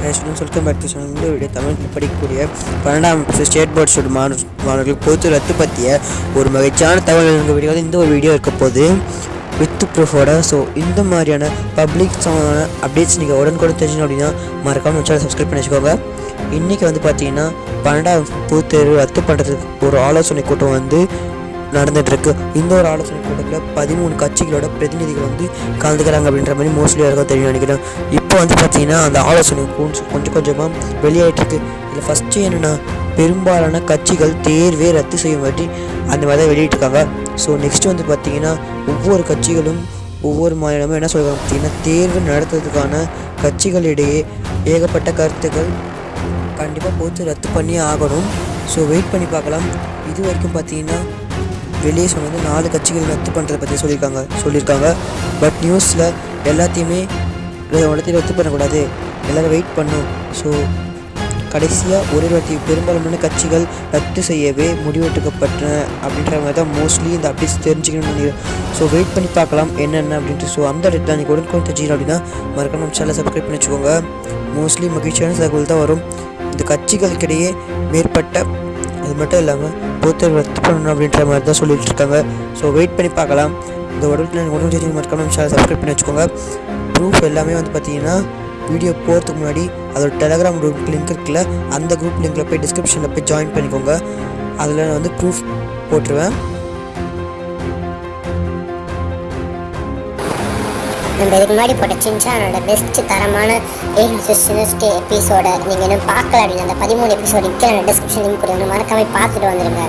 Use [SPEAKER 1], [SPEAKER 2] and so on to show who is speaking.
[SPEAKER 1] Students welcome back to channel படிக்கக்கூடிய பன்னெண்டாம் state board student மாணவர் மாணவர்கள் பொது ரத்து பற்றிய ஒரு மகிழ்ச்சியான தகவல் எங்கள் வீடியோ இந்த ஒரு வீடியோ இருக்க போது வித் ப்ரூஃபோட ஸோ இந்த மாதிரியான பப்ளிக் சம்மந்தமான அப்டேட்ஸ் நீங்கள் உடனுக்குடன் தெரிஞ்சுக்கணும் அப்படின்னா மறக்காமல் சேனல் சப்ஸ்கிரைப் பண்ணி வச்சுக்கோங்க. இன்றைக்கி வந்து பார்த்தீங்கன்னா பன்னெண்டாம் பொது தேர்வு ரத்து பண்ணுறதுக்கு ஒரு ஆலோசனை கூட்டம் வந்து நடந்துட்டு இருக்கு இந்த ஒரு ஆலோசனை கூட்டத்தில் பதிமூணு கட்சிகளோட பிரதிநிதிகள் வந்து கலந்துக்கிறாங்க அப்படின்ற மாதிரி மோஸ்ட்லி யாருக்கும் தெரியும் நினைக்கிறேன். இப்போ வந்து பார்த்தீங்கன்னா அந்த ஆலோசனை கொஞ்சம் கொஞ்சம் கொஞ்சமாக வெளியாயிட்டு இருக்கு இதில் ஃபஸ்ட்டு என்னென்னா பெரும்பாலான கட்சிகள் தேர்வே ரத்து செய்யும்படி அந்த மாதிரி தான் வெளியிட்டிருக்காங்க. ஸோ நெக்ஸ்ட் வந்து பார்த்தீங்கன்னா ஒவ்வொரு கட்சிகளும் ஒவ்வொரு மாநிலமும் என்ன சொல்கிறாங்க பார்த்தீங்கன்னா தேர்வு நடத்துறதுக்கான கட்சிகளிடையே ஏகப்பட்ட கருத்துக்கள் கண்டிப்பாக போட்டு ரத்து பண்ணி ஆகணும். ஸோ வெயிட் பண்ணி பார்க்கலாம். இது வரைக்கும் பார்த்தீங்கன்னா வெளியே சொன்னது நாலு கட்சிகள் ரத்து பண்ணுறதை பற்றி சொல்லியிருக்காங்க சொல்லியிருக்காங்க. பட் நியூஸில் எல்லாத்தையுமே எல்லாத்தையும் ரத்து பண்ணக்கூடாது. எல்லோரும் வெயிட் பண்ணும் ஸோ கடைசியாக ஒரே வாட்டி பெரும்பாலான கட்சிகள் ரத்து செய்யவே முடிவெடுக்கப்பட்டன அப்படின்ற மாதிரி தான் மோஸ்ட்லி இந்த அப்டேட்ஸ் தெரிஞ்சுக்கணும்னு ஸோ வெயிட் பண்ணி பார்க்கலாம் என்னென்ன அப்படின்ட்டு. ஸோ அந்த இடத்துல நீங்கள் உடனுக்குடன் தெரிஞ்சுக்கணும் அப்படின்னா மறக்காம நம்ம சேனலை சப்ஸ்கிரைப் பண்ணி வச்சுக்கோங்க. மோஸ்ட்லி மகிழ்ச்சியான தகவல் தான் வரும். இந்த கட்சிகளுக்கிடையே மேற்பட்ட அது மட்டும் இல்லாமல் பொறுத்தர் ரத்து பண்ணணும் அப்படின்ற மாதிரி தான் சொல்லிட்டு இருக்காங்க. ஸோ வெயிட் பண்ணி பார்க்கலாம். இந்த உடம்புல உடம்பு தெரிஞ்சு மறக்காம நம்ம சப்ஸ்கிரைப் பண்ணி வச்சுக்கோங்க. ப்ரூஃப் எல்லாமே வந்து பார்த்தீங்கன்னா வீடியோ போகிறதுக்கு முன்னாடி அதோட டெலகிராம் குரூப் லிங்க் இருக்குல்ல அந்த குரூப் லிங்க்கில் போய் டிஸ்கிரிப்ஷனில் போய் ஜாயின் பண்ணிக்கோங்க. அதில் நான் வந்து ப்ரூஃப் போட்டுருவேன்.
[SPEAKER 2] நம்ம இதுக்கு முன்னாடி போட்ட சின்சானோட பெஸ்ட் தரமான ஏழு எபிசோட நீங்கள் இன்னும் பார்க்கல அப்படின்னா அந்த பதிமூணு எபிசோடு கீழே டிஸ்கிரிப்ஷன் லிங்க் கொடுங்க மறக்காமல் பார்த்துட்டு வந்துடுங்க